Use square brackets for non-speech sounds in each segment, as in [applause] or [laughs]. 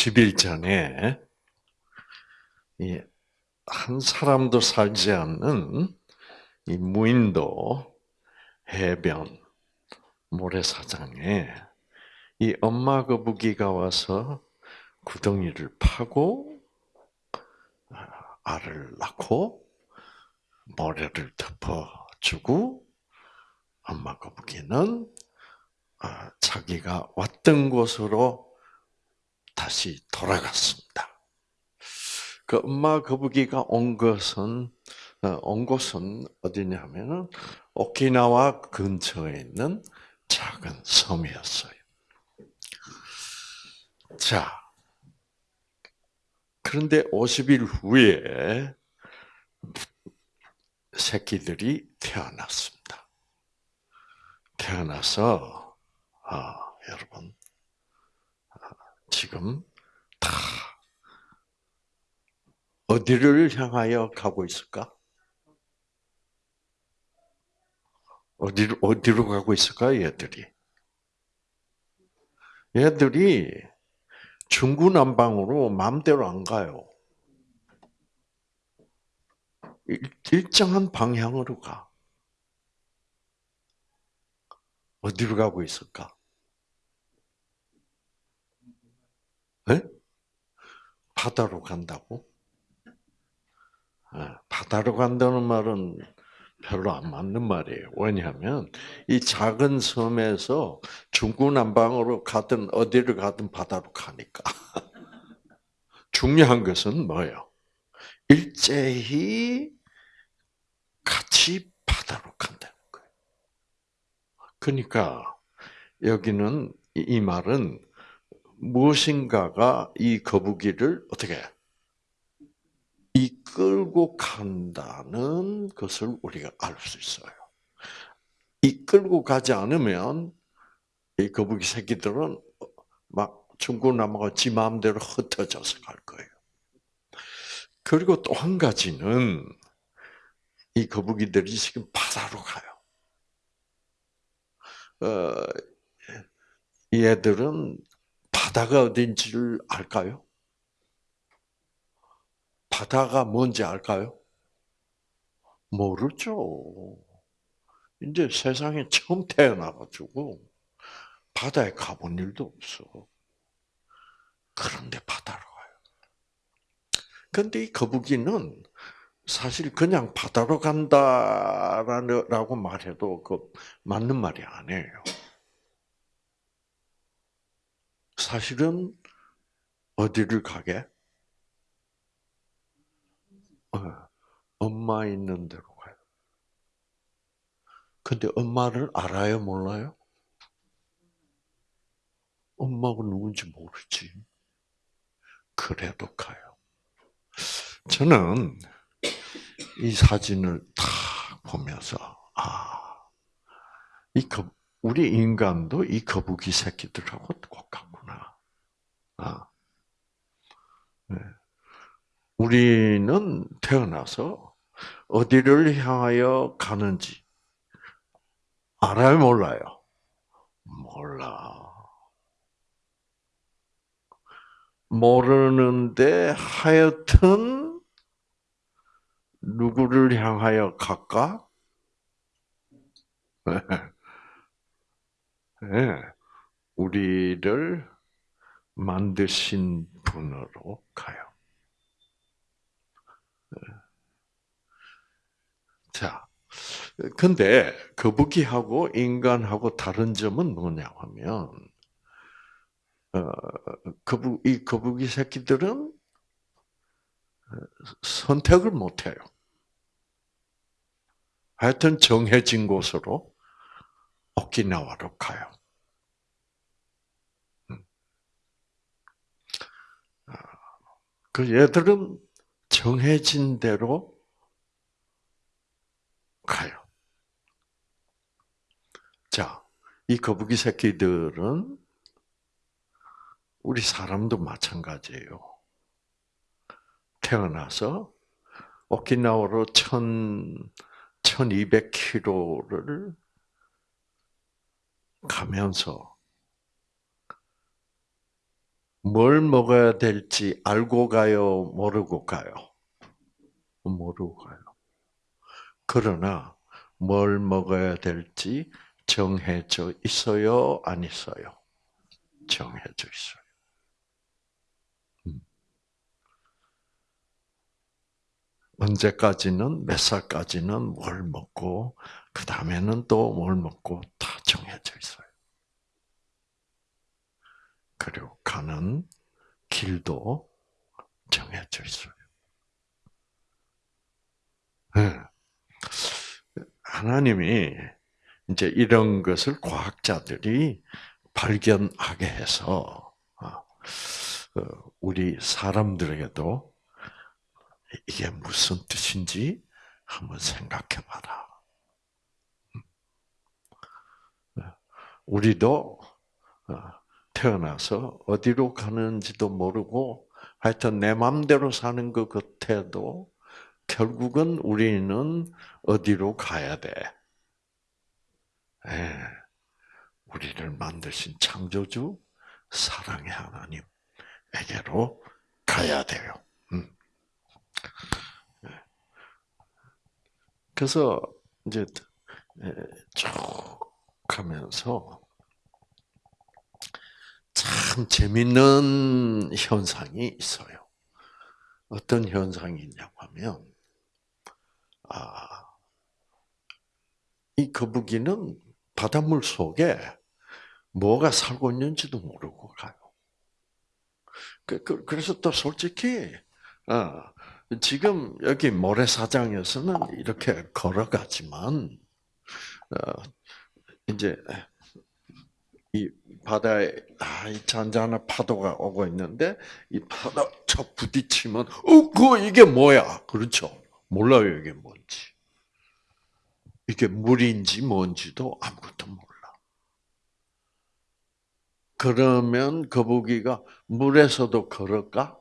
50일 전에 한 사람도 살지 않는 이 무인도 해변 모래사장에 이 엄마 거북이가 와서 구덩이를 파고 알을 낳고 모래를 덮어주고 엄마 거북이는 아, 자기가 왔던 곳으로 다시 돌아갔습니다. 그 엄마 거북이가 온 것은 어, 온 곳은 어디냐면은 오키나와 근처에 있는 작은 섬이었어요. 자, 그런데 50일 후에 새끼들이 태어났습니다. 태어나서 아, 여러분 지금 다 어디를 향하여 가고 있을까? 어디로, 어디로 가고 있을까, 얘들이? 얘들이 중구난방으로 마음대로 안 가요. 일정한 방향으로 가. 어디로 가고 있을까? 네? 바다로 간다고? 네, 바다로 간다는 말은 별로 안 맞는 말이에요. 왜냐하면 이 작은 섬에서 중구난방으로 가든 어디를 가든 바다로 가니까. [laughs] 중요한 것은 뭐예요? 일제히 같이 바다로 간다는 거예요. 그러니까 여기는 이 말은 무엇인가가 이 거북이를 어떻게 이끌고 간다는 것을 우리가 알 수 있어요. 이끌고 가지 않으면 이 거북이 새끼들은 막 중구난방과 지 마음대로 흩어져서 갈 거예요. 그리고 또 한 가지는 이 거북이들이 지금 바다로 가요. 어, 얘들은 바다가 어딘지를 알까요? 바다가 뭔지 알까요? 모르죠. 이제 세상에 처음 태어나가지고 바다에 가본 일도 없어. 그런데 바다로 가요. 근데 이 거북이는 사실 그냥 바다로 간다라고 말해도 그 맞는 말이 아니에요. 사실은 어디를 가게? 어, 엄마 있는 데로 가요. 근데 엄마를 알아요, 몰라요? 엄마가 누군지 모르지. 그래도 가요. 저는 이 사진을 딱 보면서, 아, 이 거, 우리 인간도 이 거북이 새끼들하고 똑같구나. 아. 네. 우리는 태어나서 어디를 향하여 가는지 알아요, 몰라요? 몰라. 모르는데 하여튼 누구를 향하여 갈까? [laughs] 네. 우리를 만드신 분으로 가요. 자, 근데 거북이하고 인간하고 다른 점은 뭐냐 하면, 어, 거북, 이 거북이 새끼들은 선택을 못 해요. 하여튼 정해진 곳으로 오키나와로 가요. 음. 아, 그 얘들은 정해진 대로 가요. 자, 이 거북이 새끼들은 우리 사람도 마찬가지예요. 태어나서 오키나와로 1 1200km를 가면서 뭘 먹어야 될지 알고 가요, 모르고 가요? 모르고 가요. 그러나 뭘 먹어야 될지 정해져 있어요, 안 있어요? 정해져 있어요. 음. 언제까지는 몇 살까지는 뭘 먹고 그 다음에는 또 뭘 먹고 다 정해져 있어요. 그리고 가는 길도 정해져 있어요. 네. 하나님이 이제 이런 것을 과학자들이 발견하게 해서 어, 어, 우리 사람들에게도 이게 무슨 뜻인지 한번 생각해봐라. 음. 네. 우리도 어, 태어나서 어디로 가는지도 모르고 하여튼 내 마음대로 사는 것 같아도 결국은 우리는 어디로 가야 돼? 예, 우리를 만드신 창조주 사랑의 하나님에게로 가야 돼요. 음. 예. 그래서 이제 예, 쭉 가면서 참 재밌는 현상이 있어요. 어떤 현상이 있냐고 하면, 아, 이 거북이는 바닷물 속에 뭐가 살고 있는지도 모르고 가요. 그, 그, 그래서 또 솔직히, 어, 지금 여기 모래사장에서는 이렇게 걸어가지만, 어, 이제 이 바다에 아, 이 잔잔한 파도가 오고 있는데 이 파도 저 부딪히면 어, 그 이게 뭐야? 그렇죠? 몰라요 이게 뭔지. 이게 물인지 뭔지도 아무것도 몰라. 그러면 거북이가 물에서도 걸을까?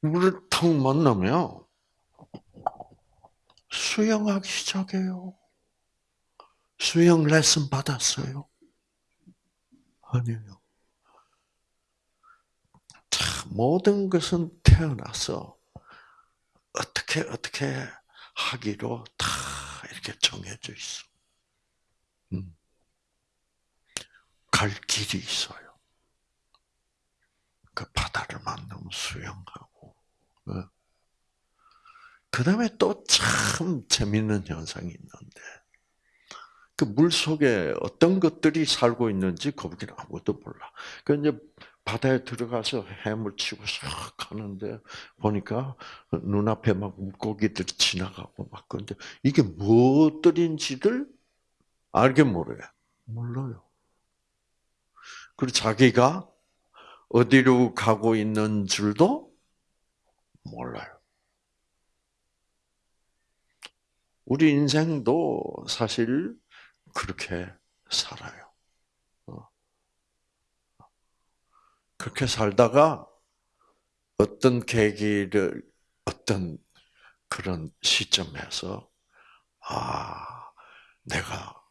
물을 탁 만나면 수영하기 시작해요. 수영 레슨 받았어요? 아니에요. 자, 모든 것은 태어나서 어떻게 어떻게 하기로 다 이렇게 정해져 있어. 음. 갈 길이 있어요. 그 바다를 만나면 수영하고. 어. 그 다음에 또 참 재밌는 현상이 있는데, 그 물 속에 어떤 것들이 살고 있는지 거북이는 아무것도 몰라. 그 이제 바다에 들어가서 해물 치고 싹 가는데 보니까 눈앞에 막 물고기들이 지나가고 막 그런데 이게 무엇들인지를 알게 모르요. 몰라요. 그리고 자기가 어디로 가고 있는 줄도 몰라요. 우리 인생도 사실 그렇게 살아요. 어. 그렇게 살다가 어떤 계기를 어떤 그런 시점에서 아 내가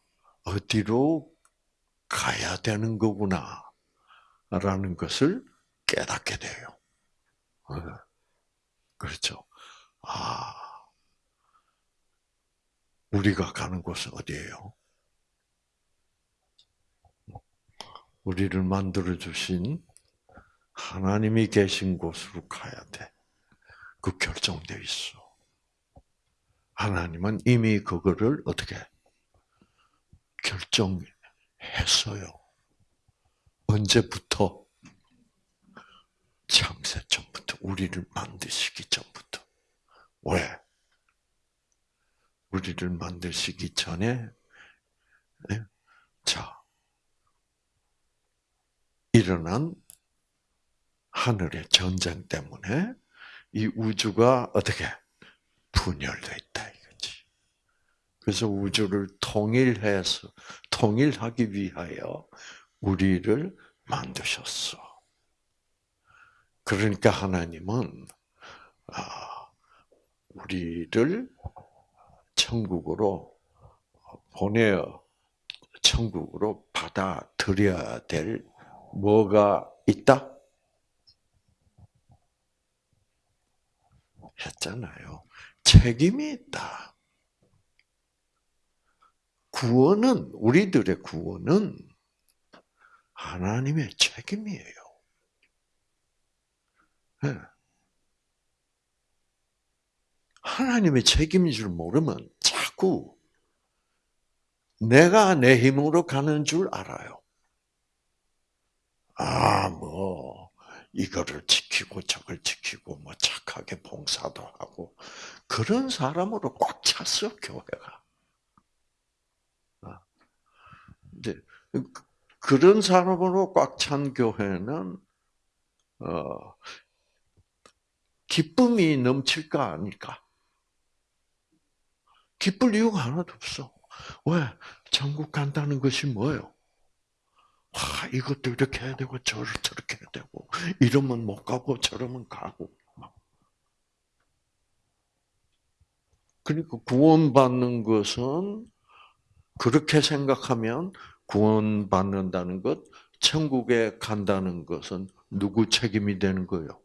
어디로 가야 되는 거구나 라는 것을 깨닫게 돼요. 어. 그렇죠. 아 우리가 가는 곳은 어디예요? 우리를 만들어 주신 하나님이 계신 곳으로 가야 돼. 그 결정돼 있어. 하나님은 이미 그거를 어떻게 결정했어요. 언제부터? 창세 전부터 우리를 만드시기 전부터. 왜? 우리를 만드시기 전에 네? 자 일어난 하늘의 전쟁 때문에 이 우주가 어떻게 분열돼 있다 이거지. 그래서 우주를 통일해서 통일하기 위하여 우리를 만드셨어. 그러니까 하나님은 아, 우리를 천국으로 보내어 천국으로 받아들여야 될 뭐가 있다? 했잖아요. 책임이 있다. 구원은 우리들의 구원은 하나님의 책임이에요. 네. 하나님의 책임인 줄 모르면 자꾸 내가 내 힘으로 가는 줄 알아요. 아, 뭐, 이거를 지키고 저걸 지키고 뭐 착하게 봉사도 하고 그런 사람으로 꽉 찼어 교회가. 아, 이제 그, 그런 사람으로 꽉 찬 교회는 어, 기쁨이 넘칠까 아닐까? 기쁠 이유가 하나도 없어. 왜? 천국 간다는 것이 뭐예요? 아, 이것도 이렇게 해야 되고 저를 저렇게 해야 되고 이러면 못 가고 저러면 가고 그러니까 구원받는 것은 그렇게 생각하면 구원받는다는 것, 천국에 간다는 것은 누구 책임이 되는 거예요?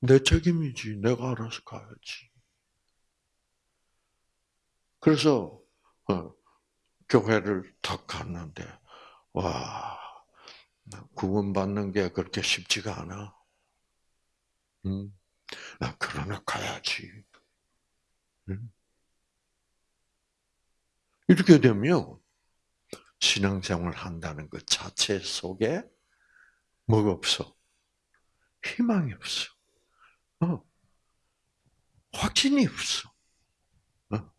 내 책임이지. 내가 알아서 가야지. 그래서 어, 교회를 탁 갔는데 와 구원받는 게 그렇게 쉽지가 않아. 음, 그러나 가야지. 음. 이렇게 되면 신앙생활 한다는 것 자체 속에 뭐가 없어? 희망이 없어. 어. 확신이 없어. 어.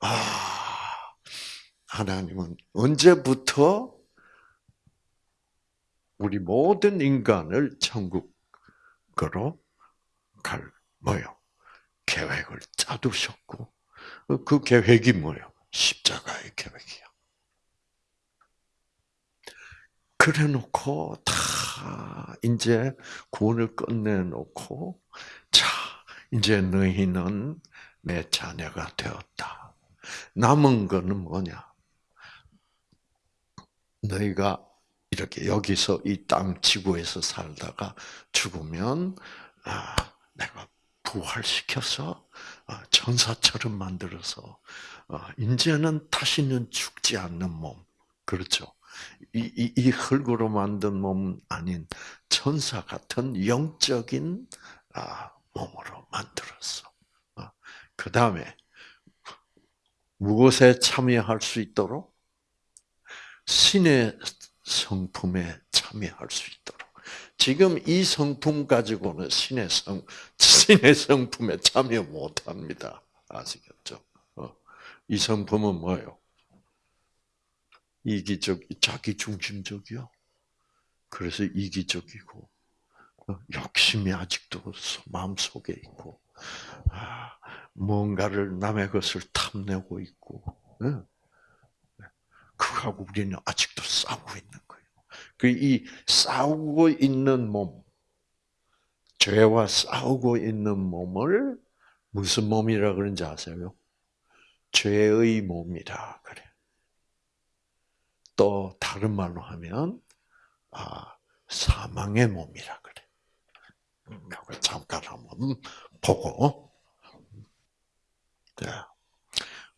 아, 하나님은 언제부터 우리 모든 인간을 천국으로 갈 뭐요? 계획을 짜두셨고 그 계획이 뭐예요? 십자가의 계획이야. 그래놓고 다 이제 구원을 끝내놓고 자 이제 너희는 내 자녀가 되었다. 남은 거는 뭐냐? 너희가 이렇게 여기서 이 땅 지구에서 살다가 죽으면 아, 내가 부활시켜서 어, 천사처럼 만들어서 어, 이제는 다시는 죽지 않는 몸, 그렇죠? 이, 이, 이 흙으로 만든 몸 아닌 천사 같은 영적인 아, 몸으로 만들었어. 어, 그 다음에 무엇에 참여할 수 있도록 신의 성품에 참여할 수 있도록. 지금 이 성품 가지고는 신의 성, 신의 성품에 참여 못 합니다. 아시겠죠? 어. 이 성품은 뭐예요? 이기적, 자기 중심적이요. 그래서 이기적이고, 어, 욕심이 아직도 마음 속에 있고, 아, 뭔가를 남의 것을 탐내고 있고, 그하고 우리는 아직도 싸우고 있는 그이 싸우고 있는 몸, 죄와 싸우고 있는 몸을 무슨 몸이라 그런지 아세요? 죄의 몸이라 그래. 또 다른 말로 하면 아, 사망의 몸이라 그래. 잠깐 한번 보고.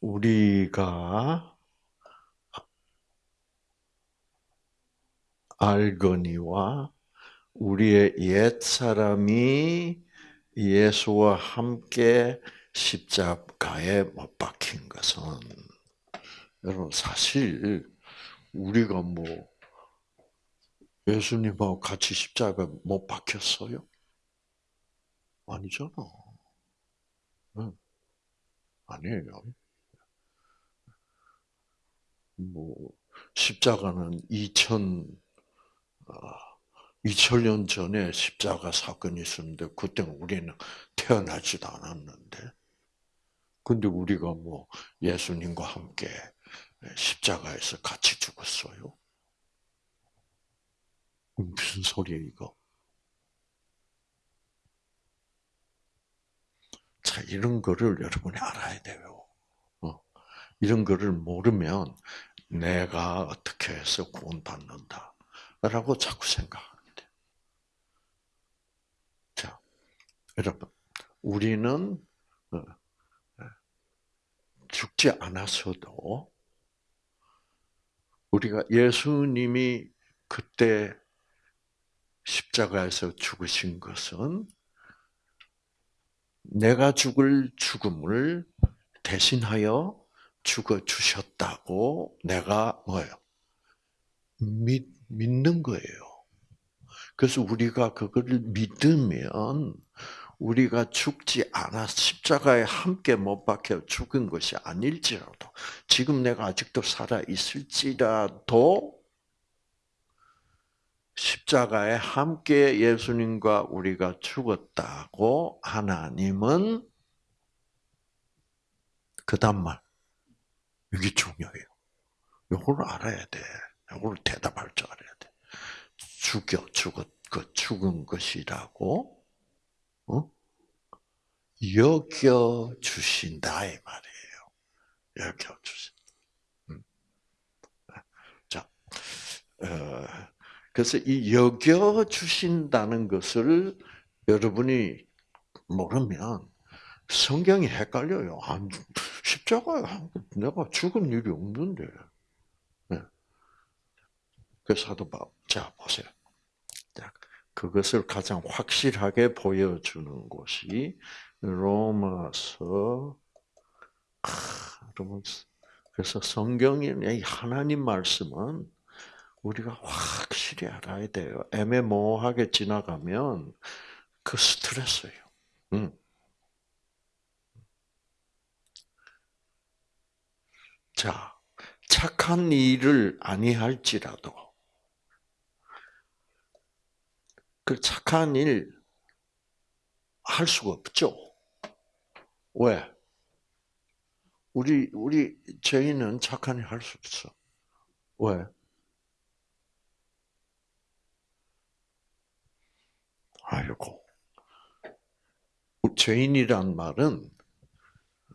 우리가 알거니와 우리의 옛 사람이 예수와 함께 십자가에 못 박힌 것은 여러분 사실 우리가 뭐 예수님하고 같이 십자가 못 박혔어요? 아니잖아. 응. 아니에요. 뭐 십자가는 2000 2000년 아, 전에 십자가 사건이 있었는데 그때는 우리는 태어나지도 않았는데 근데 우리가 뭐 예수님과 함께 십자가에서 같이 죽었어요. 무슨 소리야 이거? 자 이런 거를 여러분이 알아야 돼요. 어. 이런 거를 모르면 내가 어떻게 해서 구원받는다. 라고 자꾸 생각하게 돼. 자, 여러분, 우리는 어, 죽지 않았어도 우리가 예수님이 그때 십자가에서 죽으신 것은 내가 죽을 죽음을 대신하여 죽어 주셨다고 내가 뭐예요? 믿, 믿는 거예요. 그래서 우리가 그거를 믿으면 우리가 죽지 않아 십자가에 함께 못 박혀 죽은 것이 아닐지라도 지금 내가 아직도 살아 있을지라도 십자가에 함께 예수님과 우리가 죽었다고 하나님은 그 다음 말 이게 중요해요. 이걸 알아야 돼. 이걸 대답할 줄 알아야 돼. 죽여 죽었 그 죽은 것이라고 어? 여겨 주신다 이 말이에요. 여겨 주신. 음. 자, 어, 그래서 이 여겨 주신다는 것을 여러분이 모르면 성경이 헷갈려요. 안, 십자가에 내가 죽은 일이 없는데. 네. 그 사도 바, 자 보세요. 자, 그것을 가장 확실하게 보여주는 곳이 로마서. 로마서. 그래서 성경의 하나님 말씀은 우리가 확실히 알아야 돼요. 애매모호하게 지나가면 그 스트레스예요. 음. 자, 착한 일을 아니할지라도 그 착한 일 할 수가 없죠. 왜? 우리 우리 저희는 착한 일 할 수 없어. 왜? 아이고. 죄인이란 말은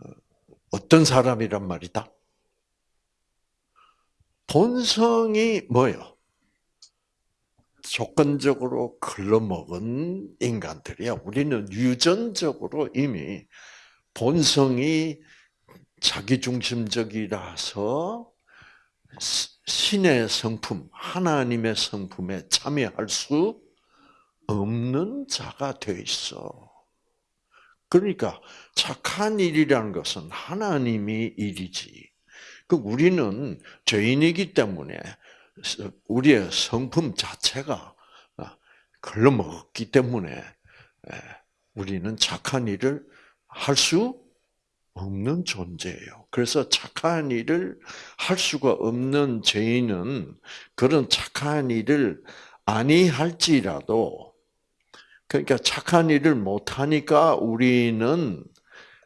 어, 어떤 사람이란 말이다? 본성이 뭐예요? 조건적으로 글러먹은 인간들이야. 우리는 유전적으로 이미 본성이 자기중심적이라서 신의 성품, 하나님의 성품에 참여할 수 없는 자가 돼 있어. 그러니까 착한 일이라는 것은 하나님이 일이지. 그 우리는 죄인이기 때문에 우리의 성품 자체가 걸러먹었기 때문에 우리는 착한 일을 할 수 없는 존재예요. 그래서 착한 일을 할 수가 없는 죄인은 그런 착한 일을 아니할지라도 그러니까 착한 일을 못하니까 우리는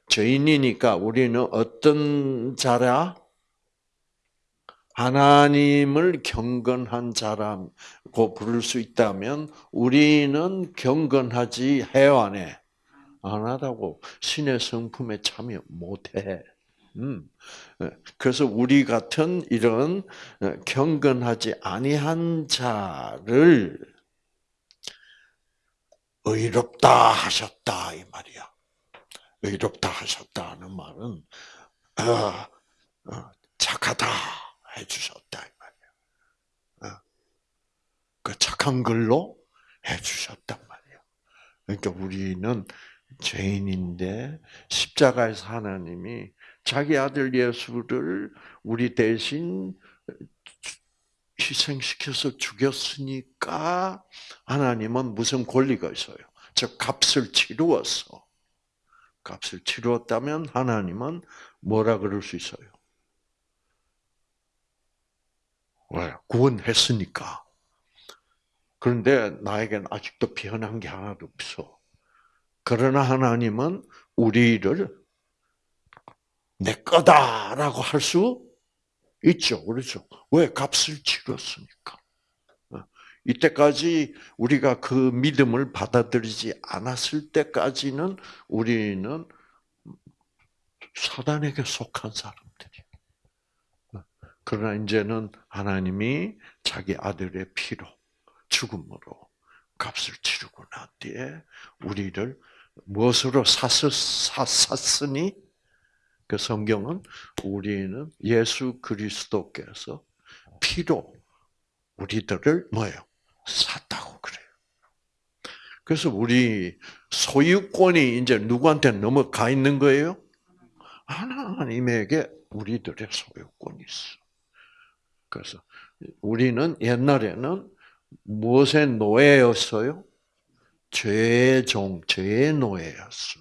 죄인이니까 우리는 어떤 자라? 하나님을 경건한 자라고 부를 수 있다면 우리는 경건하지 해안에 안 하다고 신의 성품에 참여 못해. 음. 그래서 우리 같은 이런 경건하지 아니한 자를 의롭다 하셨다 이 말이야. 의롭다 하셨다는 말은 어, 어, 착하다 해주셨다 이 말이야. 어, 그 착한 걸로 해주셨단 말이야. 그러니까 우리는 죄인인데 십자가에서 하나님이 자기 아들 예수를 우리 대신 희생시켜서 죽였으니까 하나님은 무슨 권리가 있어요? 즉 값을 치루었어. 값을 치루었다면 하나님은 뭐라 그럴 수 있어요? 왜? 구원했으니까. 그런데 나에겐 아직도 변한 게 하나도 없어. 그러나 하나님은 우리를 내 거다라고 할 수 있죠. 그렇죠. 왜? 값을 치렀으니까. 어. 이때까지 우리가 그 믿음을 받아들이지 않았을 때까지는 우리는 사단에게 속한. 어. 그러나 이제는 하나님이 자기 아들의 피로 죽음으로 값을 치르고 난 뒤에 우리를 무엇으로 샀, 샀으니 그 성경은 우리는 예수 그리스도께서 피로 우리들을 뭐예요? 샀다고 그래요. 그래서 우리 소유권이 이제 누구한테 넘어가 있는 거예요? 하나님에게 우리들의 소유권이 있어. 그래서 우리는 옛날에는 무엇의 노예였어요? 죄의 종, 죄의 노예였어.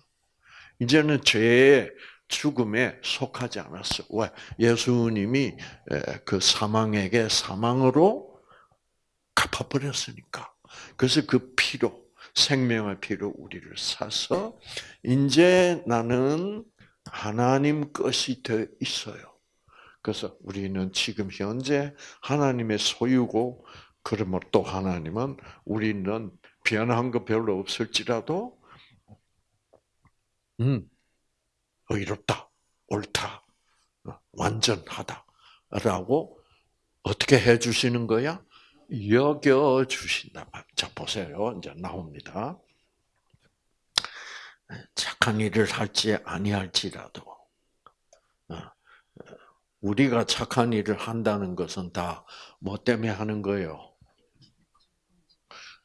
이제는 죄의 죽음에 속하지 않았어. 왜? 예수님이 그 사망에게 사망으로 갚아버렸으니까. 그래서 그 피로, 생명의 피로 우리를 사서, 이제 나는 하나님 것이 되어 있어요. 그래서 우리는 지금 현재 하나님의 소유고, 그러면 또 하나님은 우리는 변한 거 별로 없을지라도, 음, 의롭다, 옳다, 어, 완전하다라고 어떻게 해 주시는 거야? 여겨 주신다. 자 보세요. 이제 나옵니다. 착한 일을 할지 아니할지라도 어, 우리가 착한 일을 한다는 것은 다 뭐 때문에 하는 거예요?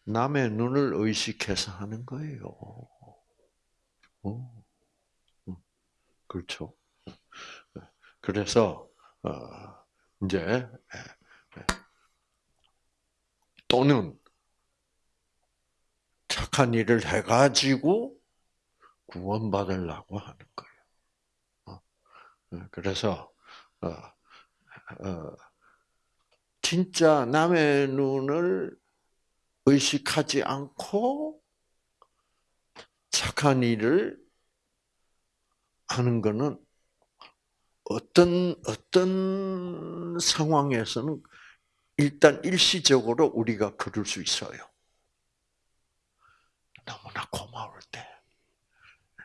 남의 눈을 의식해서 하는 거예요. 어. 그렇죠. 그래서 어, 이제 또는 착한 일을 해가지고 구원받으려고 하는 거예요. 어, 그래서 어, 진짜 남의 눈을 의식하지 않고 착한 일을 하는 거는 어떤 어떤 상황에서는 일단 일시적으로 우리가 그럴 수 있어요. 너무나 고마울 때,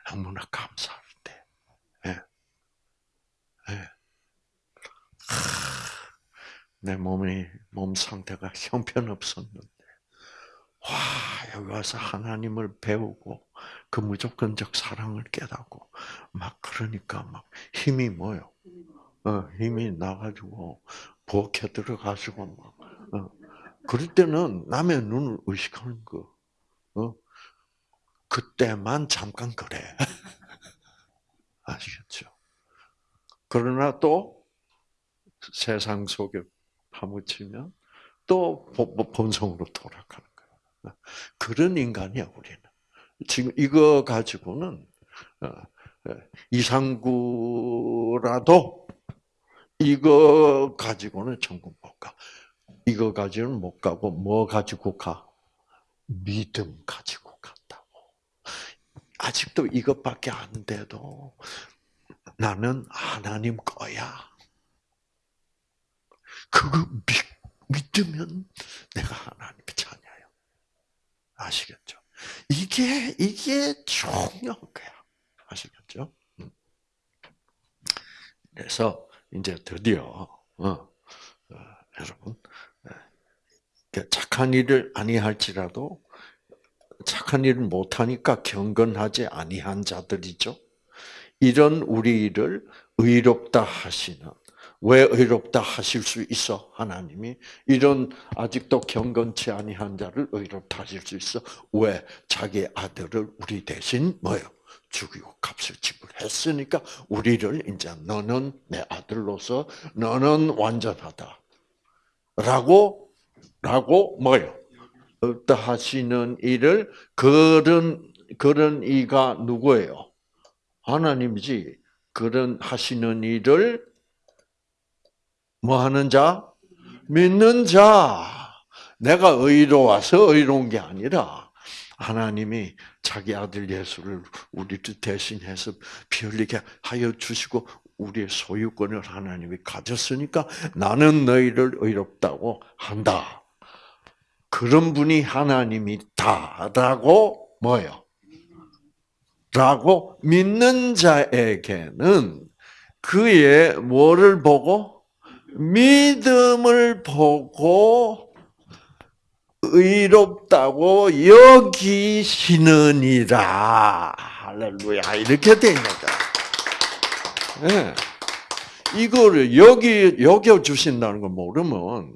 너무나 감사할 때, 네. 네. 내 몸이 몸 상태가 형편없었는데, 와 여기 와서 하나님을 배우고 그 무조건적 사랑을 깨닫고 막 그러니까 막 힘이 뭐요? 어, 힘이 나가지고 부엌에 들어가시고 막 어. 그럴 때는 남의 눈을 의식하는 거. 어? 그때만 잠깐 그래. [laughs] 아시겠죠? 그러나 또 세상 속에 파묻히면 또 본성으로 돌아가는 거야. 그런 인간이야 우리는. 지금 이거 가지고는 어, 어, 이상구라도 이거 가지고는 천국 못 가. 이거 가지고는 못 가고 뭐 가지고 가? 믿음 가지고 간다고. 아직도 이것밖에 안 돼도 나는 하나님 거야. 그거 믿, 믿으면 내가 하나님께 자녀요. 아시겠죠? 이게 이게 중요한 거야. 아시겠죠? 음. 그래서 이제 드디어 어, 어, 여러분 예, 착한 일을 아니할지라도 착한 일을 못하니까 경건하지 아니한 자들이죠. 이런 우리를 의롭다 하시는 왜 의롭다 하실 수 있어? 하나님이 이런 아직도 경건치 아니한 자를 의롭다 하실 수 있어. 왜? 자기 아들을 우리 대신 뭐요? 죽이고 값을 지불했으니까 우리를 이제 너는 내 아들로서 너는 완전하다. 라고 라고 뭐요? 의롭다 하시는 이를 그런 그런 이가 누구예요? 하나님이지. 그런 하시는 일을 뭐 하는 자? 믿는 자. 내가 의로워서 의로운 게 아니라 하나님이 자기 아들 예수를 우리를 대신해서 피 흘리게 하여 주시고 우리의 소유권을 하나님이 가졌으니까 나는 너희를 의롭다고 한다. 그런 분이 하나님이다라고 뭐요? 라고 믿는 자에게는 그의 뭐를 보고 믿음을 보고 의롭다고 여기시느니라. 할렐루야. 이렇게 거야. 네. 이거를 여기, 여겨 주신다는 걸 모르면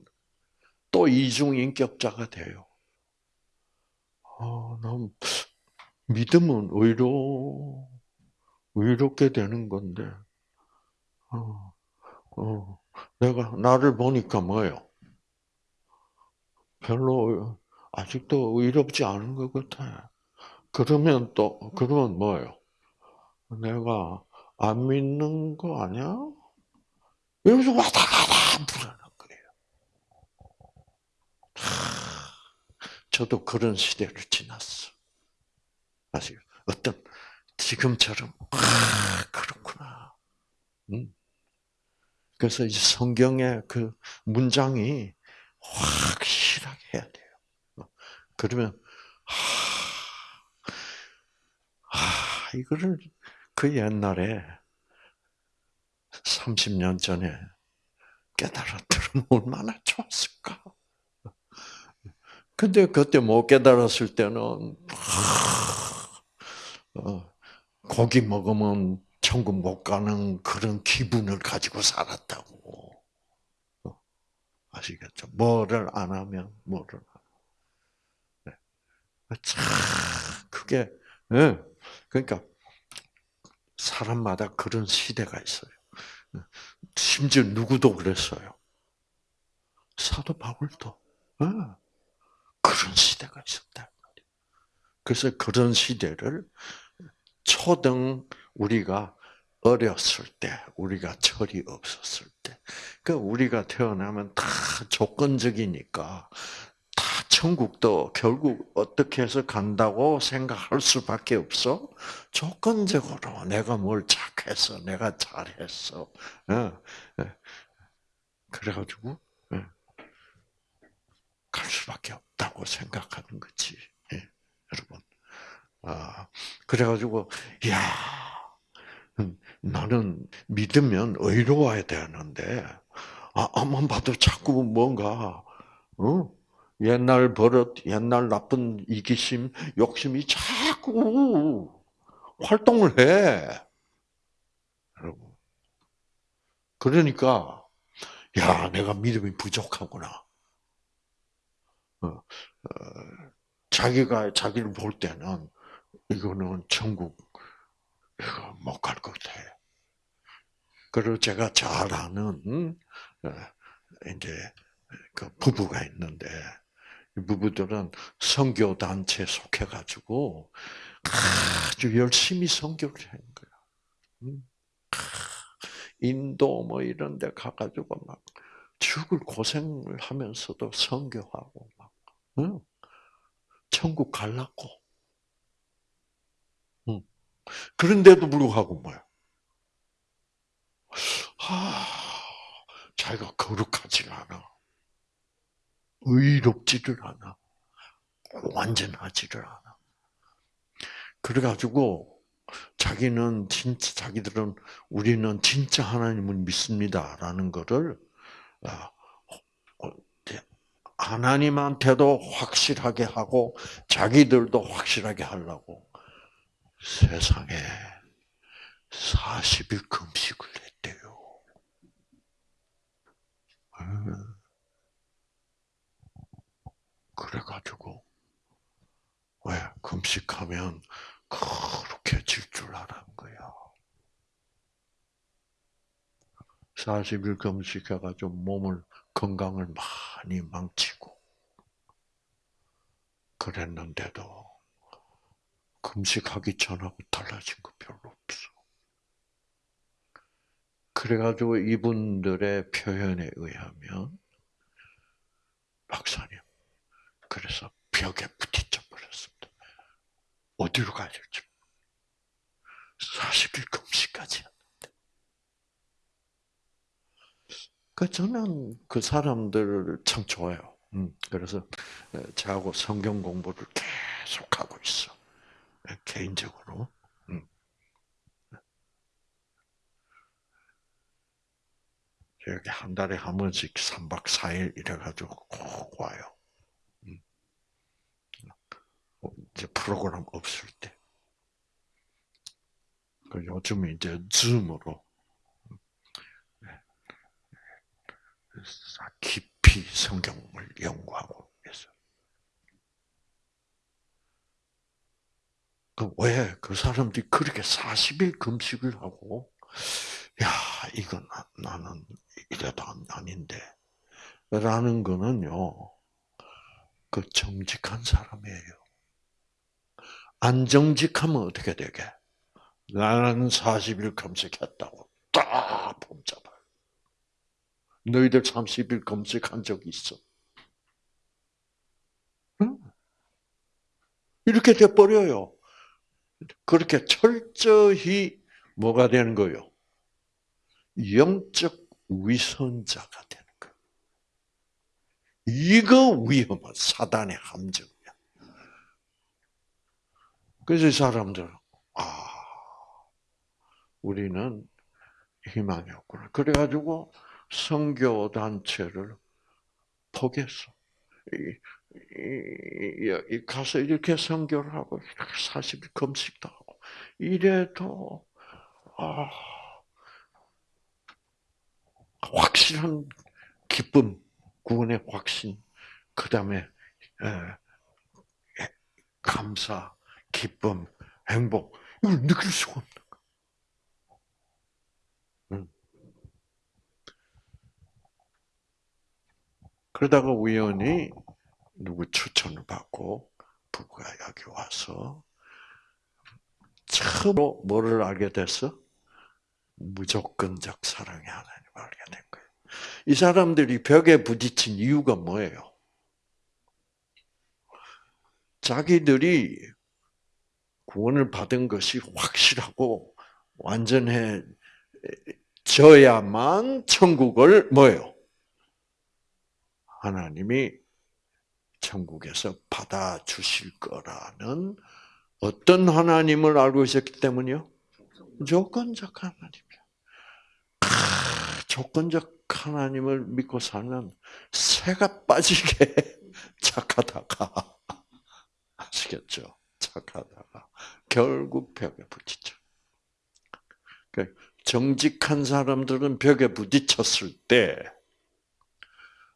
또 이중인격자가 돼요. 아, 난 믿음은 의로, 의롭게 되는 건데, 어, 어, 내가 나를 보니까 뭐예요? 별로 아직도 의롭지 않은 것 같아. 그러면 또 그러면 뭐예요? 내가 안 믿는 거 아니야? 여기서 왔다 갔다 불안한 거예요. 저도 그런 시대를 지났어. 아시죠? 어떤 지금처럼 아 그렇구나. 음. 그래서 이 성경의 그 문장이 확실하게 해야 돼요. 그러면 아, 아 이거를 그 옛날에 30년 전에 깨달았더면 얼마나 좋았을까. 근데 그때 못 깨달았을 때는 어, 고기 먹으면 천국 못 가는 그런 기분을 가지고 살았다고. 어, 아시겠죠? 뭐를 안 하면 뭐를 안 네. 참 그게 네. 그러니까 사람마다 그런 시대가 있어요. 심지어 누구도 그랬어요. 사도 바울도 네. 그런 시대가 있었다. 그래서 그런 시대를 초등 우리가 어렸을 때, 우리가 철이 없었을 때, 그 우리가 태어나면 다 조건적이니까 다 천국도 결국 어떻게 해서 간다고 생각할 수밖에 없어. 조건적으로 내가 뭘 착해서, 내가 잘했어. 어, 어. 그래가지고 어. 갈 수밖에 없다고 생각하는 거지, 예, 여러분. 아, 그래가지고, 야, 음, 나는 믿으면 의로워야 되는데, 아, 앞만 봐도 자꾸 뭔가, 어? 옛날 버릇, 옛날 나쁜 이기심, 욕심이 자꾸 활동을 해. 여러분. 그러니까, 야, 내가 믿음이 부족하구나. 어, 어, 자기가 자기를 볼 때는 이거는 천국 못 갈 것 같아. 그리고 제가 잘 아는 어, 이제 그 부부가 있는데 부부들은 선교 단체 속해 가지고 아주 열심히 선교를 하는 거야. 음. 인도 뭐 이런 데 가 가지고 막 죽을 고생을 하면서도 선교하고 막 천국 갈라고 그런데도 불구하고 뭐야? 아, 자기가 거룩하지가 않아. 의롭지를 않아. 완전하지를 않아. 그래가지고 자기는 진짜 자기들은 우리는 진짜 하나님을 믿습니다 라는 것을 아, 어, 하나님한테도 확실하게 하고 자기들도 확실하게 하려고 세상에 40일 금식을 했대요. 음. 그래가지고, 왜, 금식하면 그렇게 질줄 알았는 거야. 40일 금식해가지고 몸을, 건강을 많이 망치고, 그랬는데도, 금식하기 전하고 달라진 거 별로 없어. 그래가지고 이분들의 표현에 의하면 박사님 그래서 벽에 부딪혀 버렸습니다. 어디로 가야 될지 40일 금식까지 했는데. 그 저는 그 사람들을 참 좋아요. 음, 그래서 저하고 성경 공부를 계속 하고 있어. [laughs] 개인적으로. 음. 여기 한 달에 한 번씩 3박 4일 이래가지고 꼭 와요. 음. 이제 프로그램 없을 때. 그 요즘 이제 줌으로 깊이 성경을 연구하고 있어요. 그 왜 그 사람들이 그렇게 40일 금식을 하고, 야, 이건 나는 이래도 아닌데, 라는 거는요, 그 정직한 사람이에요. 안 정직하면 어떻게 되게? 나는 40일 금식했다고 딱 범잡아요. 너희들 30일 금식한 적 있어? 응? 이렇게 돼버려요. 그렇게 철저히 뭐가 되는 거요? 영적 위선자가 되는 거예요. 이거 위험한 사단의 함정이야. 그래서 이 사람들, 아, 우리는 희망이 없구나. 그래가지고 성교 단체를 포기했어. 가서 이렇게 성교를 하고 40일 금식도 하고 이래도 아, 확실한 기쁨, 구원의 확신, 그 다음에 감사, 기쁨, 행복 이걸 느낄 수가 없는 그러다가 우연히 누구 추천을 받고 부부가 여기 와서 처음으로 뭐를 알게 됐어? 무조건적 사랑의 하나님을 알게 된 거예요. 이 사람들이 벽에 부딪힌 이유가 뭐예요? 자기들이 구원을 받은 것이 확실하고 완전해져야만 천국을 뭐예요? 하나님이 천국에서 받아 주실 거라는 어떤 하나님을 알고 있었기 때문이요? 조건적 하나님이야. 조건적 하나님을 믿고 살면 새가 빠지게 [laughs] 착하다가 아시겠죠? 착하다가 결국 벽에 부딪혀. 그 정직한 사람들은 벽에 부딪혔을 때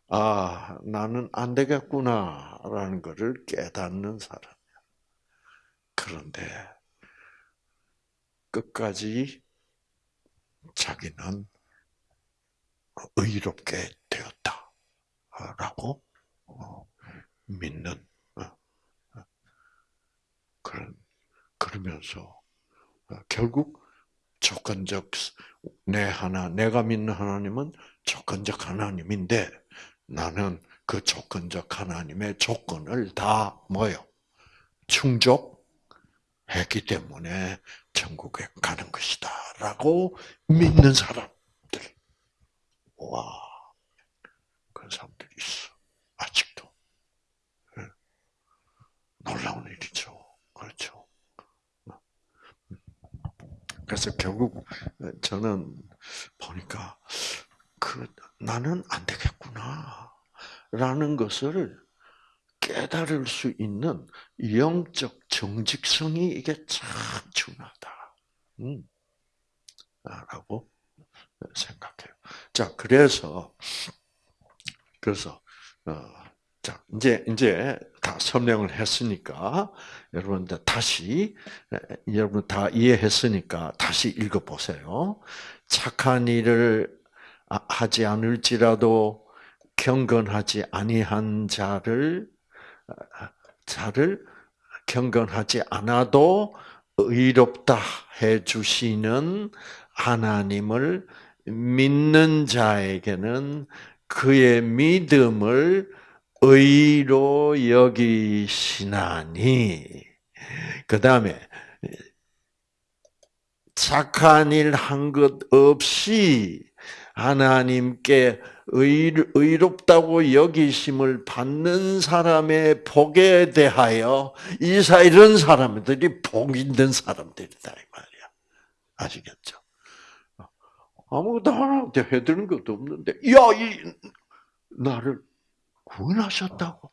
아, 나는 안 되겠구나라는 것을 깨닫는 사람이야. 그런데 끝까지 자기는 의롭게 되었다라고 어, 믿는 어, 어, 그런 그러면서 결국 조건적 내 하나 내가 믿는 하나님은 조건적 하나님인데 나는 그 조건적 하나님의 조건을 다 뭐요? 충족했기 때문에 천국에 가는 것이다. 라고 믿는 사람들. 와, 그런 사람들이 있어. 아직도. 예. 놀라운 일이죠. 그렇죠. 그래서 결국 저는 보니까 그 나는 안 되겠구나. 라는 것을 깨달을 수 있는 영적 정직성이 이게 참 중요하다. 음. 라고 생각해요. 자, 그래서, 그래서, 어, 자, 이제, 이제 다 설명을 했으니까, 여러분들 다시, 여러분 다 이해했으니까 다시 읽어보세요. 착한 일을 아, 하지 않을지라도 경건하지 아니한 자를 자를 경건하지 않아도 의롭다 해 주시는 하나님을 믿는 자에게는 그의 믿음을 의로 여기시나니. 그 다음에 착한 일 한 것 없이 하나님께 의롭다고 여기심을 받는 사람의 복에 대하여 이사 이런 사람들이 복 있는 사람들이다 이 말이야. 아시겠죠? 아무것도 하나님한테 해드는 것도 없는데, 야, 이 나를 구원하셨다고.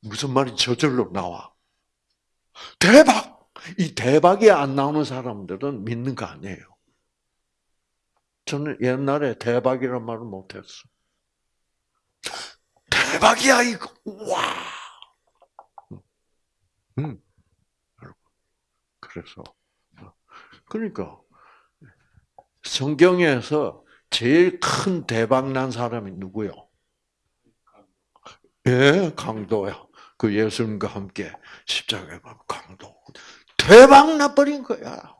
무슨 말이 저절로 나와? 대박! 이 대박이 안 나오는 사람들은 믿는 거 아니에요. 저는 옛날에 대박이란 말을 못했어. 대박이야 이거. 와. 음. 그래서 그러니까 성경에서 제일 큰 대박 난 사람이 누구요? 예, 강도야. 그 예수님과 함께 십자가에 가 강도. 대박 나버린 거야.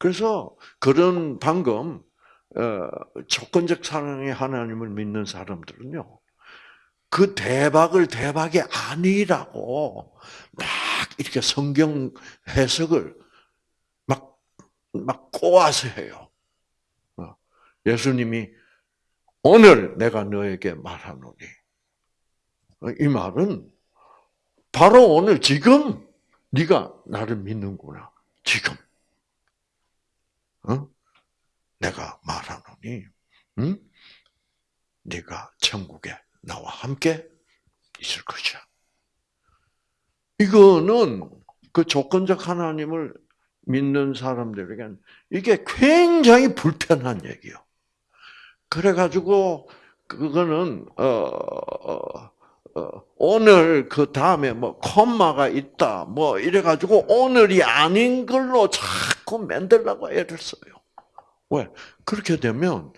그래서 그런 방금 어, 조건적 사랑의 하나님을 믿는 사람들은요. 그 대박을 대박이 아니라고 막 이렇게 성경 해석을 막, 막 꼬아서 해요. 어, 예수님이 오늘 내가 너에게 말하노니. 어, 이 말은 바로 오늘 지금 네가 나를 믿는구나. 지금. 어? 내가 말하노니, 응? 네가 천국에 나와 함께 있을 것이야. 이거는 그 조건적 하나님을 믿는 사람들에게는 이게 굉장히 불편한 얘기요. 그래가지고 그거는 어, 어, 어, 오늘 그 다음에 뭐 콤마가 있다 뭐 이래 가지고 오늘이 아닌 걸로 자꾸 만들라고 애를 써요. 왜 그렇게 되면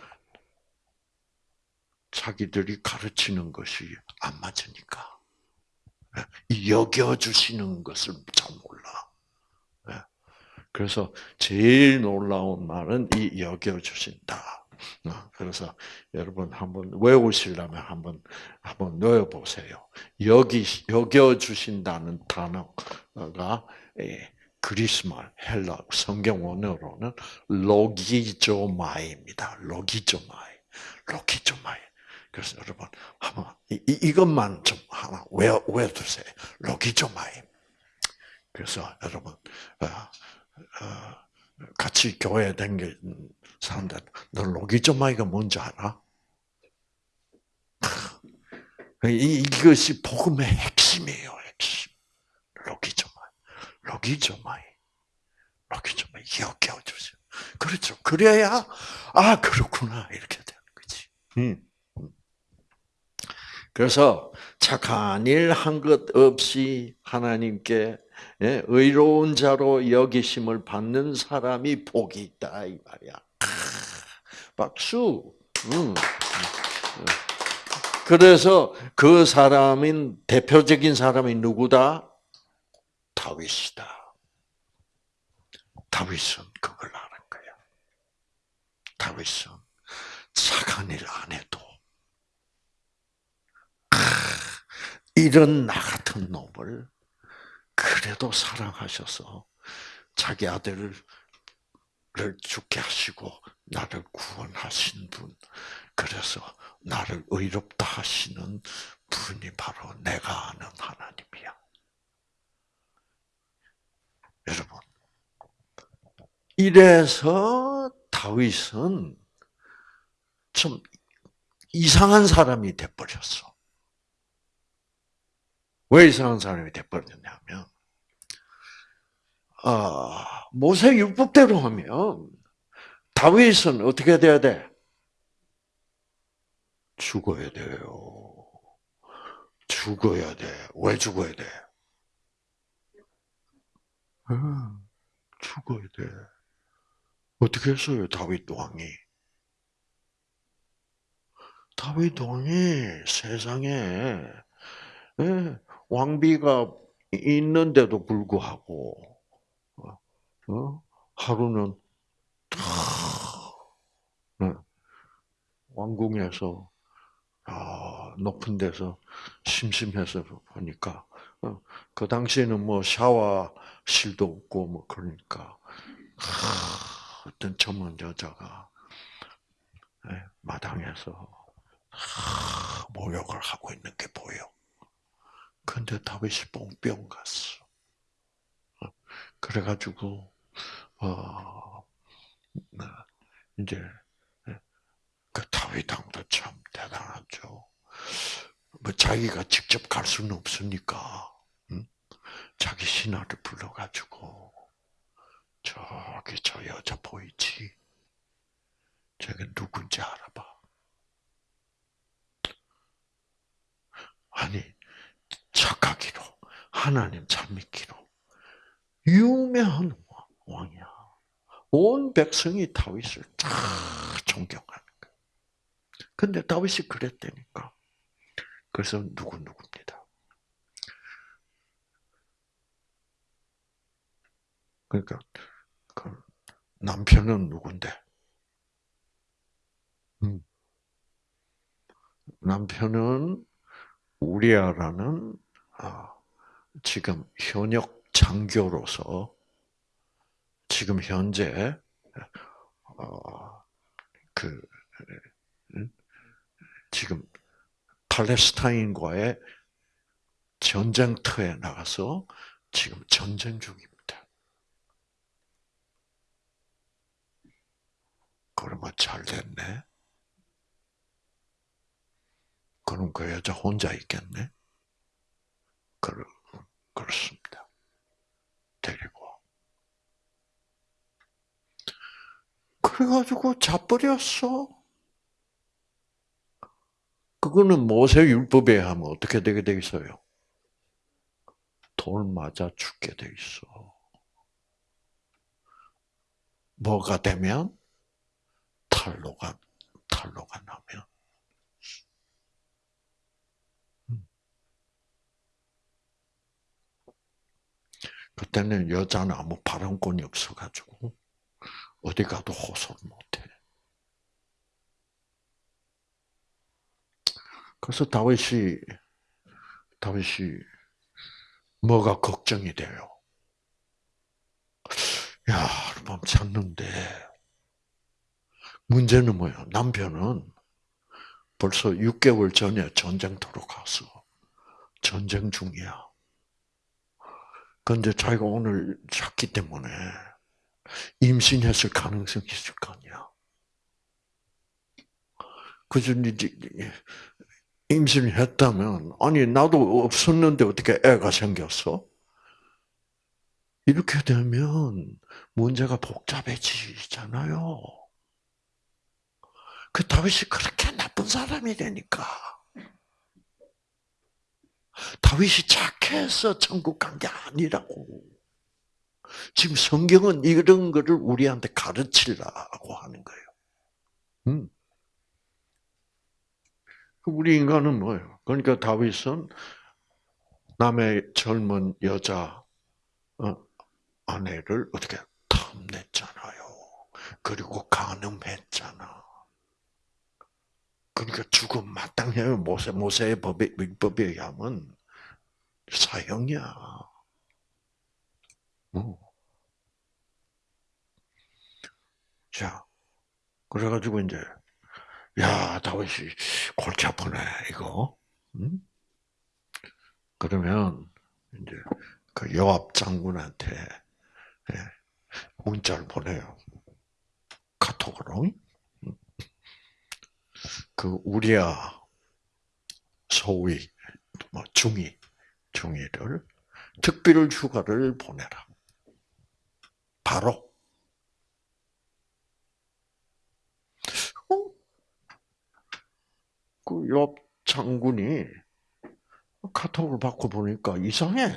자기들이 가르치는 것이 안 맞으니까 여겨 주시는 것을 잘 몰라. 그래서 제일 놀라운 말은 이 여겨 주신다. 어, 그래서 여러분 한번 외우시려면 한번 한번 넣어 보세요. 여기 여겨 주신다는 단어가 예, 그리스말 헬라 성경 원어로는 λογίζομαι입니다. λογίζομαι. λογίζομαι. 그래서 여러분 한번 이, 이것만 좀 하나 외워 외두세요. λογίζομαι. 그래서 여러분 어, 어, 같이 교회 다니는 사람들, 너 λογίζομαι가 뭔지 알아? 이것이 복음의 핵심이에요, 핵심. λογίζομαι. λογίζομαι. λογίζομαι. 여겨주세요. 그렇죠. 그래야, 아, 그렇구나. 이렇게 되는 거지. 음. 그래서 착한 일 한 것 없이 하나님께 예, 의로운 자로 여기심을 받는 사람이 복이 있다 이 말이야. 박수. 음. 그래서 그 사람인 대표적인 사람이 누구다? 다윗이다. 다윗은 그걸 아는 거야. 다윗은 착한 일 안 해도 이런 나 같은 놈을 그래도 사랑하셔서 자기 아들을 죽게 하시고 나를 구원하신 분, 그래서 나를 의롭다 하시는 분이 바로 내가 아는 하나님이야. 여러분, 이래서 다윗은 좀 이상한 사람이 돼버렸어. 왜 이상한 사람이 돼버렸냐면, 아, 모세 율법대로 하면 다윗은 어떻게 돼야 돼? 죽어야 돼요. 죽어야 돼. 왜 죽어야 돼? 죽어야 돼. 어떻게 했어요, 다윗 왕이? 다윗 왕이 세상에 예, 왕비가 있는데도 불구하고 어? 하루는 네. 왕궁에서 아, 높은 데서 심심해서 보니까 어, 그 당시에는 뭐 샤워실도 없고 뭐 그러니까 어떤 젊은 여자가 네, 마당에서 모욕을 하고 있는 게 보여. 근데 다윗이 뽕뿅 갔어. 어, 그래가지고 어, 네. 이제 그 다윗 왕도 참 대단하죠. 뭐 자기가 직접 갈 수는 없으니까 응? 자기 신하를 불러가지고 저기 저 여자 보이지? 저게 누군지 알아봐. 아니 착하기로 하나님 잘 믿기로 유명한 왕이야. 온 백성이 다윗을 다 존경하는 거야. 근데 다윗이 그랬다니까. 그래서 누구 누구입니다. 그러니까 그 남편은 누군데? 음. 남편은 우리아라는 아, 지금 현역 장교로서 지금 현재 어, 그 지금 팔레스타인과의 전쟁터에 나가서 지금 전쟁 중입니다. 그러면 잘 됐네. 그럼 그 여자 혼자 있겠네. 그렇, 그렇습니다. 데리고. 그래가지고 자버렸어. 그거는 모세 율법에 하면 어떻게 되게 돼 있어요? 돌 맞아 죽게 돼 있어. 뭐가 되면? 탈로가, 탈로가 나면. 그때는 여자는 아무 발언권이 없어가지고 어디 가도 호소를 못해. 그래서 다윗이 다윗이 뭐가 걱정이 돼요. 야, 하룻밤 잤는데 문제는 뭐예요? 남편은 벌써 6개월 전에 전쟁터로 가서 전쟁 중이야. 그런데 자기가 오늘 잤기 때문에 임신했을 가능성이 있을 거 아니야. 그래서 이제 임신을 했다면 아니 나도 없었는데 어떻게 애가 생겼어? 이렇게 되면 문제가 복잡해지잖아요. 그 다윗이 그렇게 나쁜 사람이 되니까 다윗이 착해서 천국 간 게 아니라고. 지금 성경은 이런 거를 우리한테 가르치라고 하는 거예요. 음. 우리 인간은 뭐예요? 그러니까 다윗은 남의 젊은 여자 어, 아내를 어떻게 탐냈잖아요. 그리고 간음했잖아. 그러니까 죽음 마땅해요. 모세 모세의 법에 법에 의하면 사형이야. 어. 자, 그래가지고 이제 야 다윗이 골치 아프네 이거. 응? 그러면 이제 그 요압 장군한테 예, 문자를 보내요. 카톡으로. 그 우리야 소위 뭐 중위 중위를 특별 휴가를 보내라. 바로 어? 그옆 장군이 카톡을 받고 보니까 이상해.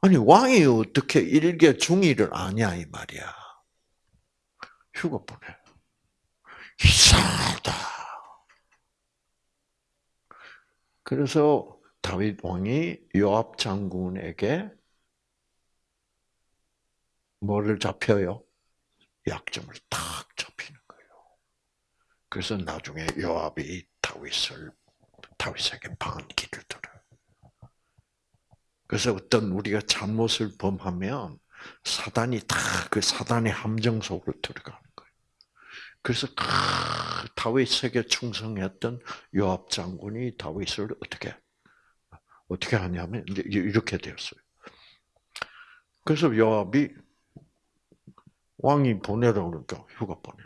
아니 왕이 어떻게 일개 중위를 아냐 이 말이야. 휴가 보내. 이상하다. 그래서 다윗 왕이 요압 장군에게 뭐를 잡혀요? 약점을 탁 잡히는 거예요. 그래서 나중에 요압이 다윗을 다윗에게 반기를 들어요. 그래서 어떤 우리가 잘못을 범하면 사단이 다 그 사단의 함정 속으로 들어가는 거예요. 그래서 다윗에게 충성했던 요압 장군이 다윗을 어떻게 어떻게 하냐면 이렇게 되었어요. 그래서 요압이 왕이 보내라고 그러니까 휴가 보내.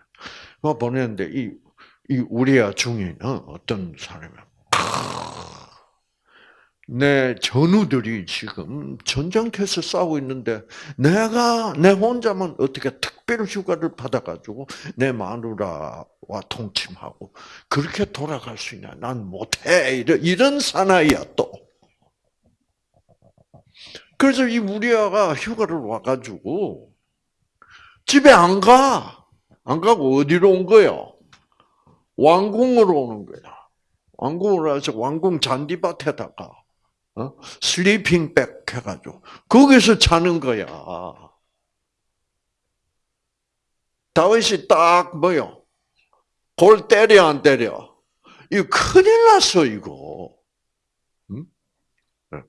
휴가 보내는데 이, 이 우리아 중인 어, 어떤 사람이 내 전우들이 지금 전장터에서 싸우고 있는데 내가 내 혼자만 어떻게 특별 휴가를 받아가지고 내 마누라와 통침하고 그렇게 돌아갈 수 있냐? 난 못해 이런 이런 사나이야 또. 그래서 이 우리아가 휴가를 와가지고 집에 안 가. 안 가고 어디로 온 거요? 왕궁으로 오는 거야. 왕궁으로 와서 왕궁 잔디밭에다가 어? 슬리핑백 해가지고 거기서 자는 거야. 다윗이 딱 뭐요? 골 때려 안 때려? 이거 큰일 났어 이거. 응? 네.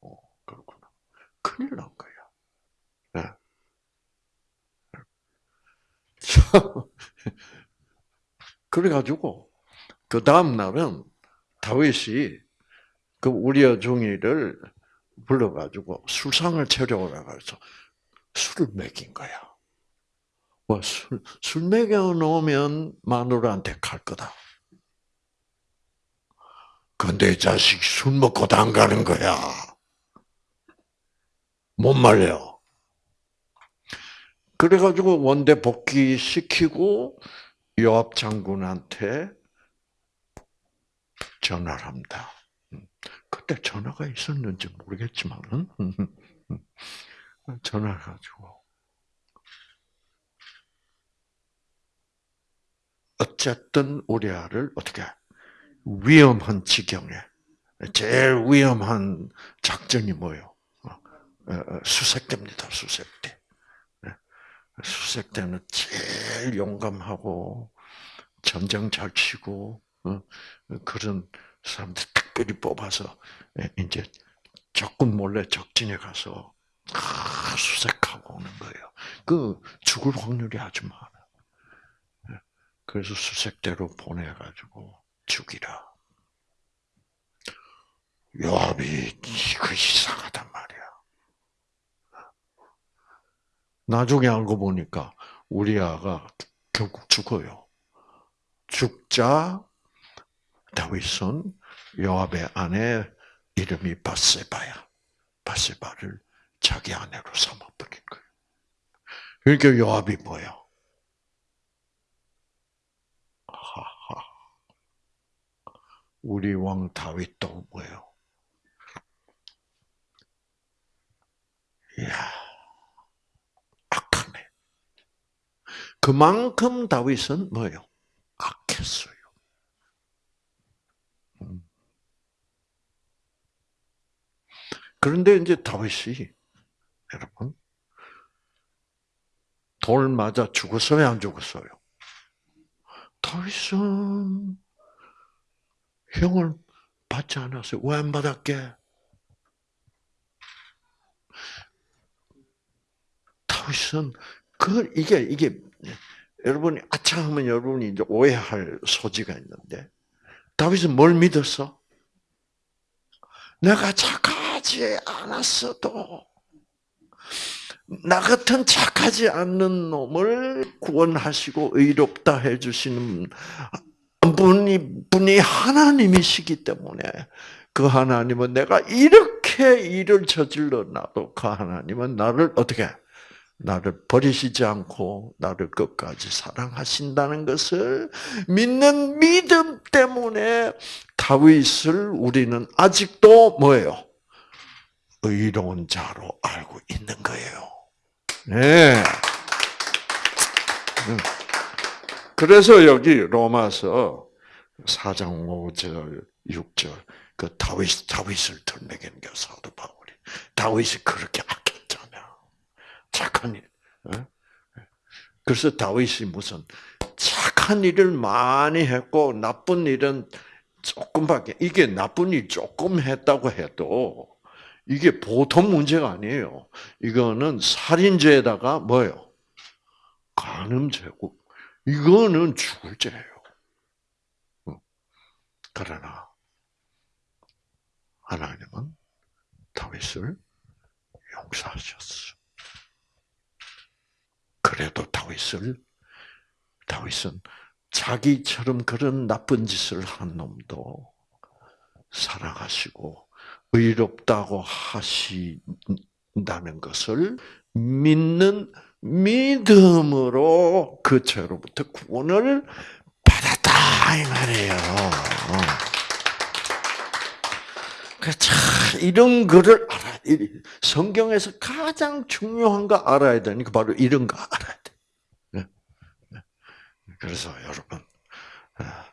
어, 그렇구나. 큰일 난 거야. 네. [laughs] 그래가지고 그 다음 날은 다윗이 그 우리의 종이를 불러가지고 술상을 차려오라 그래서 술을 먹인 거야. 뭐 술, 술 먹여 놓으면 마누라한테 갈 거다. 근데 이 자식 술 먹고 도 안 가는 거야. 못 말려. 그래가지고 원대 복귀 시키고 요압 장군한테 전화를 합니다. 그때 전화가 있었는지 모르겠지만 전화를 가지고 어쨌든 우리 아를 어떻게 위험한 지경에 제일 위험한 작전이 뭐요? 어, 어, 수색대입니다. 수색대. 네. 수색대는 제일 용감하고 전쟁 잘 치고 어, 그런 사람들 특별히 뽑아서 예, 이제 적군 몰래 적진에 가서 수색하고 오는 거예요. 그 죽을 확률이 아주 많아. 예, 그래서 수색대로 보내가지고 죽이라. 요압이 이거 이상하단 말이야. 나중에 알고 보니까 우리 아가 결국 죽어요. 죽자 다윗은 요압의 아내 이름이 바세바야. 바세바를 자기 아내로 삼아버린 거예요. 그러니까 요압이 뭐야? 하하. 우리 왕 다윗도 뭐예요? 이야, 악하네. 그만큼 다윗은 뭐예요? 악했어요. 그런데 이제 다윗이 여러분 돌 맞아 죽었어요, 안 죽었어요? 다윗은 형을 받지 않았어요. 왜 안 받았게? 다윗은 그 이게 이게 여러분이 아차 하면 여러분이 이제 오해할 소지가 있는데 다윗은 뭘 믿었어? 내가 착하지 않았어도 나 같은 착하지 않는 놈을 구원하시고 의롭다 해주시는 분이, 분이 하나님이시기 때문에 그 하나님은 내가 이렇게 일을 저질러 놔도 그 하나님은 나를 어떻게 나를 버리시지 않고 나를 끝까지 사랑하신다는 것을 믿는 믿음 때문에 다윗을 우리는 아직도 뭐예요? 의로운 자로 알고 있는 거예요. 네. 음. 그래서 여기 로마서 4장 5절, 6절, 그 다윗, 다윗을 들매긴 사도 바울이. 다윗이 그렇게. 착한 일. 어? 그래서 다윗이 무슨 착한 일을 많이 했고, 나쁜 일은 조금밖에, 이게 나쁜 일 조금 했다고 해도, 이게 보통 문제가 아니에요. 이거는 살인죄에다가 뭐예요? 간음죄고, 이거는 죽을 죄예요. 그러나 하나님은 다윗을 용서하셨어. 그래도 다윗을 다윗은 자기처럼 그런 나쁜 짓을 한 놈도 사랑하시고 의롭다고 하신다는 것을 믿는 믿음으로 그 죄로부터 구원을 받았다 이 말이에요. 그참 이런 거를 알아. 성경에서 가장 중요한 거 알아야 되니까 바로 이런 거 알아야 돼. 네. 네. 그래서 여러분, 아,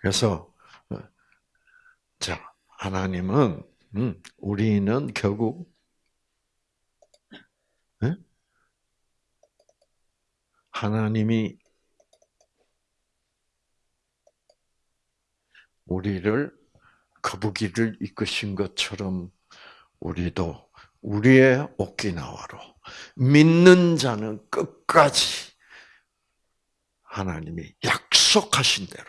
그래서 어, 자 하나님은 음, 우리는 결국 네? 하나님이 우리를 거북이를 이끄신 것처럼 우리도 우리의 오키나와로 믿는 자는 끝까지 하나님이 약속하신 대로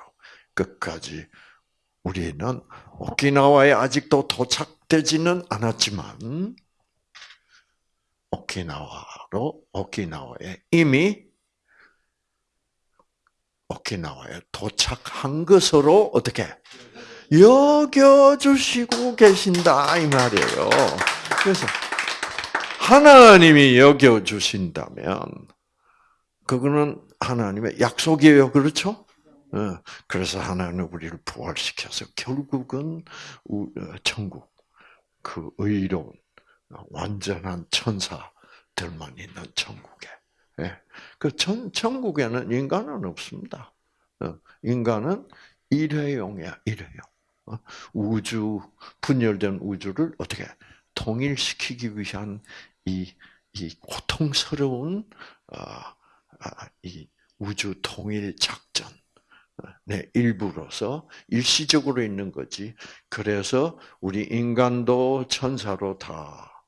끝까지 우리는 오키나와에 아직도 도착되지는 않았지만 오키나와로 오키나와에 이미 오키나와에 도착한 것으로 어떻게 여겨주시고 계신다 이 말이에요. 그래서 하나님이 여겨주신다면 그거는 하나님의 약속이에요. 그렇죠? 어, 그래서 하나님은 우리를 부활시켜서 결국은 어, 천국 그 의로운 완전한 천사들만 있는 천국에 예. 그 천, 천국에는 인간은 없습니다. 어, 인간은 일회용이야, 일회용. 어? 우주 분열된 우주를 어떻게 통일시키기 위한 이, 이 고통스러운 아, 이 우주 통일 작전. 네, 일부로서 일시적으로 있는 거지. 그래서 우리 인간도 천사로 다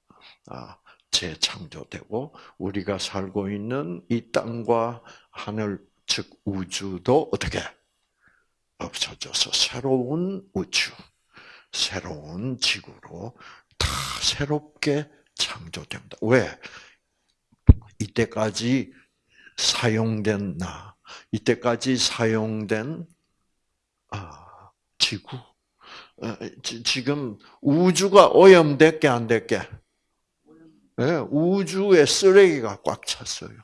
아, 재창조되고 우리가 살고 있는 이 땅과 하늘 즉 우주도 어떻게 없어져서 새로운 우주, 새로운 지구로 다 새롭게 창조됩니다. 왜? 이때까지 사용된 나, 이때까지 사용된 아, 지구, 어, 지금 우주가 오염됐게 안 됐게? 네, 우주에 쓰레기가 꽉 찼어요.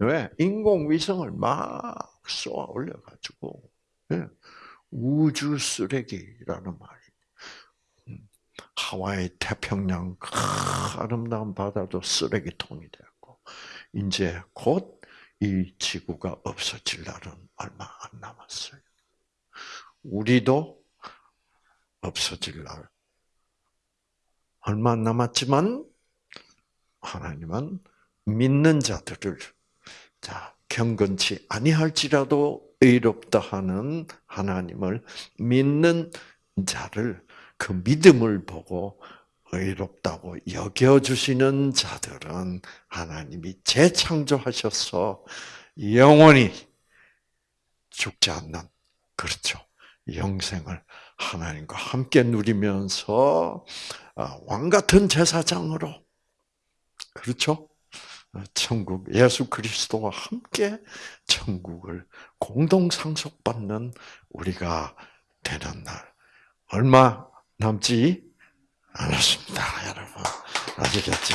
왜? 인공위성을 막 쏘아 올려가지고 예, 우주 쓰레기라는 말이 음, 하와이 태평양 아름다운 바다도 쓰레기통이 되었고 이제 곧 이 지구가 없어질 날은 얼마 안 남았어요. 우리도 없어질 날 얼마 안 남았지만 하나님은 믿는 자들을 자 경건치 아니할지라도 의롭다 하는 하나님을 믿는 자를 그 믿음을 보고 의롭다고 여겨주시는 자들은 하나님이 재창조하셔서 영원히 죽지 않는, 그렇죠. 영생을 하나님과 함께 누리면서 아, 왕 같은 제사장으로, 그렇죠. 천국 예수 그리스도와 함께 천국을 공동 상속받는 우리가 되는 날. 얼마 남지 않았습니다, 여러분. 아시겠죠?